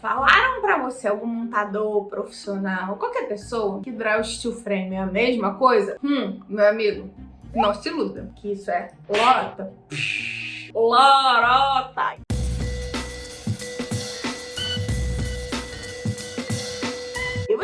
Falaram pra você, algum montador profissional, qualquer pessoa, que drywall steel frame é a mesma coisa? Hum, meu amigo, não se iluda, que isso é lorota. Lorota!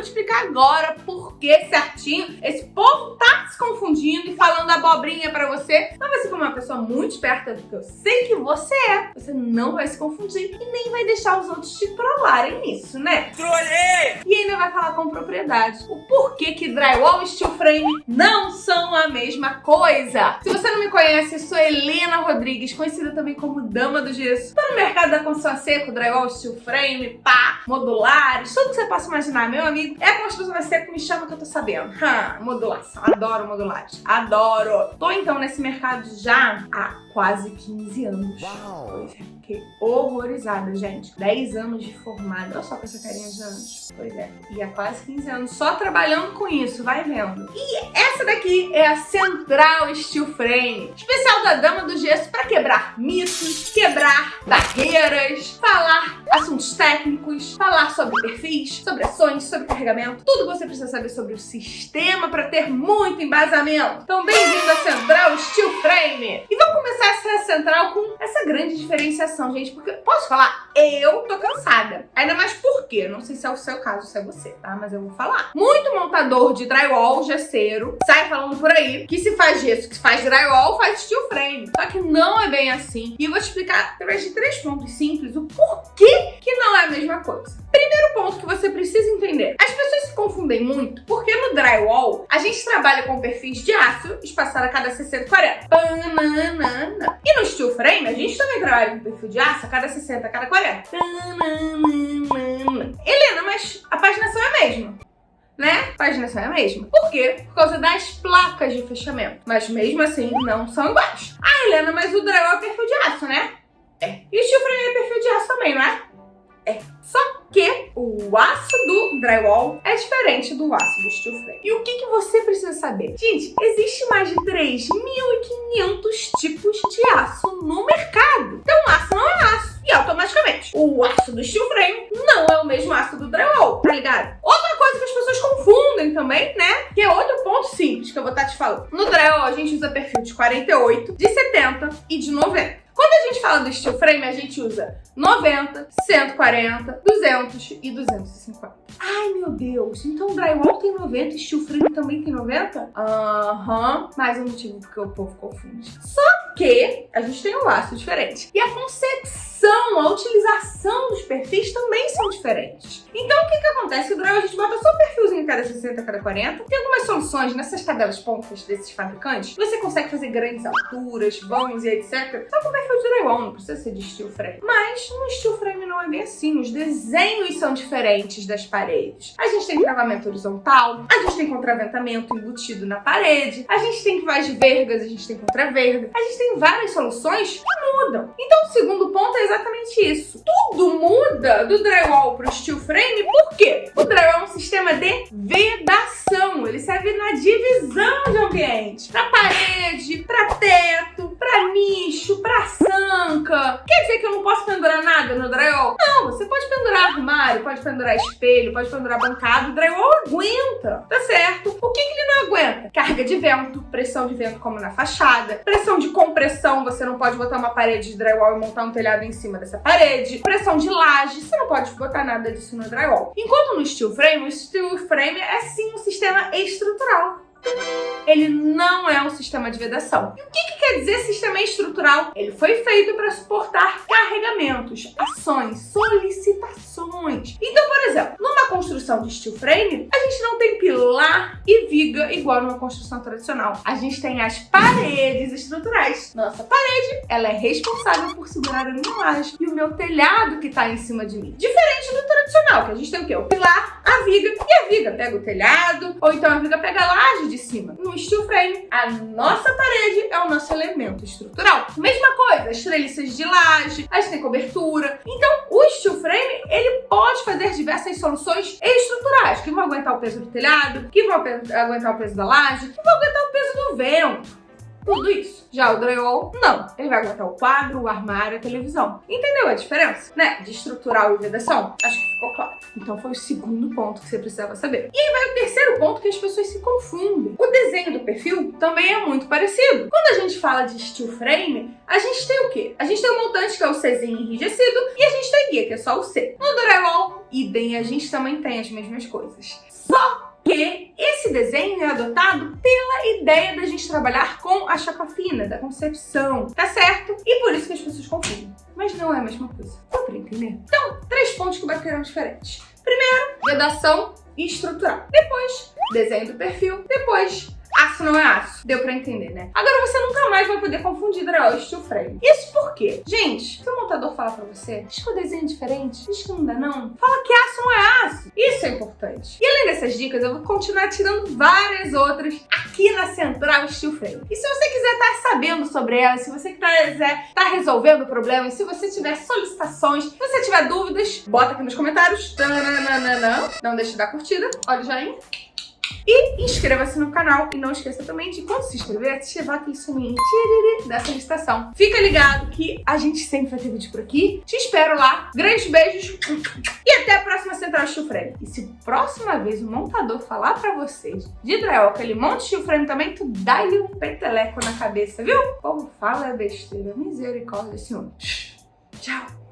explicar agora por que certinho esse povo tá se confundindo e falando abobrinha pra você. Mas você, como uma pessoa muito esperta, que eu sei que você é, você não vai se confundir e nem vai deixar os outros te trollarem nisso, né? Trolei! E ainda vai falar com propriedade o porquê que drywall e steel frame não são a mesma coisa. Se você não me conhece, eu sou Helena Rodrigues, conhecida também como Dama do Gesso. Tô no mercado da construção seco, drywall, steel frame, pá, modulares, tudo que você possa imaginar, meu amigo. É a construção seco, me chama que eu tô sabendo. Ha, modulação, adoro modulares, adoro. Tô então nesse mercado já há quase 15 anos. Uau. Pois é, fiquei horrorizada, gente. 10 anos de formada, olha só com essa carinha de anos. Pois é, e há quase 15 anos só trabalhando com isso, vai vendo. E essa daqui é a Central Steel Frame, especial da Dama do Gesso para quebrar mitos, quebrar barreiras, falar assuntos técnicos, falar sobre perfis, sobre ações, sobre carregamento, tudo que você precisa saber sobre o sistema para ter muito embasamento. Então bem-vindo à Central Steel Frame! E vamos começar essa central com essa grande diferenciação, gente, porque, posso falar, eu tô cansada. Ainda mais porque, não sei se é o seu caso, se é você, tá? Mas eu vou falar. Muito montador de drywall, gesseiro, sai falando por aí que se faz gesso, que se faz drywall, faz steel frame. Só que não é bem assim. E eu vou te explicar, através de três pontos simples, o porquê que não é a mesma coisa. Primeiro ponto que você precisa entender. As pessoas se confundem muito porque no drywall a gente trabalha com perfis de aço espaçado a cada 60 40. Banana. E no steel frame a gente também trabalha com perfil de aço a cada 60 a cada 40. Helena, mas a paginação é a mesma né? Paginação é a mesma. Por quê? Por causa das placas de fechamento. Mas mesmo assim, não são iguais. Ah, Helena, mas o drywall é perfil de aço, né? É. E o steel frame é perfil de aço também, não? É. O aço do drywall é diferente do aço do steel frame. E o que, que você precisa saber? Gente, existe mais de 3.500 tipos de aço no mercado. Então, aço não é aço. E automaticamente, o aço do steel frame não é o mesmo aço do drywall, tá ligado? Outra coisa que as pessoas confundem também, né? Que é outro ponto simples que eu vou estar te falando. No drywall, a gente usa perfil de 48, de 70 e de 90. Quando a gente fala do steel frame, a gente usa 90, 140, 200 e 250. Ai, meu Deus, então o drywall tem 90 e steel frame também tem 90? Aham, uhum. mais um motivo porque o povo confunde. Só que a gente tem um laço diferente. E a concepção, a utilização dos perfis também são diferentes. Então, o que que acontece? O drywall a gente bota só perfilzinho cada 60, a cada 40. Tem algumas soluções nessas cadelas pontas desses fabricantes. Você consegue fazer grandes alturas, vãos e etc. Só com perfil de drywall, não precisa ser de steel frame. Mas no steel frame assim. Os desenhos são diferentes das paredes. A gente tem travamento horizontal, a gente tem contraventamento embutido na parede, a gente tem de vergas, a gente tem contraverga, a gente tem várias soluções que mudam. Então o segundo ponto é exatamente isso. Tudo muda do drywall para o steel frame, por quê? O drywall é um sistema de vedação, ele serve na divisão de ambiente, para parede, para teto, para nicho, para sanca. Quer dizer que eu não posso pendurar nada no drywall? Não, você pode pendurar armário, pode pendurar espelho, pode pendurar bancada, o drywall aguenta, tá certo? O que, que ele não aguenta? Carga de vento, pressão de vento como na fachada, pressão de compressão, você não pode botar uma parede de drywall e montar um telhado em cima dessa parede, pressão de laje, você não pode botar nada disso no drywall. Enquanto no steel frame, o steel frame é sim um sistema estrutural ele não é um sistema de vedação. E o que, que quer dizer sistema estrutural? Ele foi feito para suportar carregamentos, ações, solicitações. Então, por exemplo, numa construção de steel frame, a gente não tem pilar e viga igual numa construção tradicional. A gente tem as paredes estruturais. Nossa parede, ela é responsável por segurar a minha laje e o meu telhado que está em cima de mim. Diferente do tradicional, que a gente tem o quê? O pilar, a viga e a viga pega o telhado, ou então a viga pega a laje de cima. No steel frame, a nossa parede é o nosso elemento estrutural. Mesma as treliças de laje, a gente tem cobertura. Então, o steel frame, ele pode fazer diversas soluções estruturais, que vão aguentar o peso do telhado, que vão aguentar o peso da laje, que vão aguentar o peso do vento. Tudo isso. Já o drywall, não. Ele vai aguentar o quadro, o armário, a televisão. Entendeu a diferença, né? De estrutural e vedação? Acho que ficou claro. Então foi o segundo ponto que você precisava saber. E aí vai o terceiro ponto que as pessoas se confundem. O desenho do perfil também é muito parecido. Quando a gente fala de steel frame, a gente tem o quê? A gente tem o montante, que é o Czinho enrijecido, e a gente tem guia, que é só o C. No drywall, idem, a gente também tem as mesmas coisas. Só que esse desenho é adotado pela ideia da gente trabalhar com a chapa fina, da concepção, tá certo? E por isso que as pessoas confundem. Mas não é a mesma coisa. Dá pra entender? Então, três pontos que bateram diferentes. Primeiro, vedação e estrutural. Depois, desenho do perfil. Depois, aço não é aço. Deu pra entender, né? Agora você nunca mais vai poder confundir drywall e steel frame. Isso por quê? Gente, se o montador fala pra você, diz que o desenho é diferente, diz que não dá não, fala que aço não é aço. Isso é importante. E além dessas dicas, eu vou continuar tirando várias outras aqui na Central Steel Frame. E se você quiser estar tá sabendo sobre elas, se você quiser estar tá resolvendo problemas, se você tiver solicitações, se você tiver dúvidas, bota aqui nos comentários. Não deixe de dar curtida, olha o joinha. E inscreva-se no canal e não esqueça também de quando se inscrever, ativar aquele sininho dessa solicitação. Fica ligado que a gente sempre vai ter vídeo por aqui. Te espero lá. Grandes beijos e até a próxima Central Steel Frame. E se próxima vez o montador falar pra vocês de drywall que ele monta steel frame também, tu dá-lhe um peteleco na cabeça, viu? O povo fala besteira. Misericórdia, senhor. Tchau.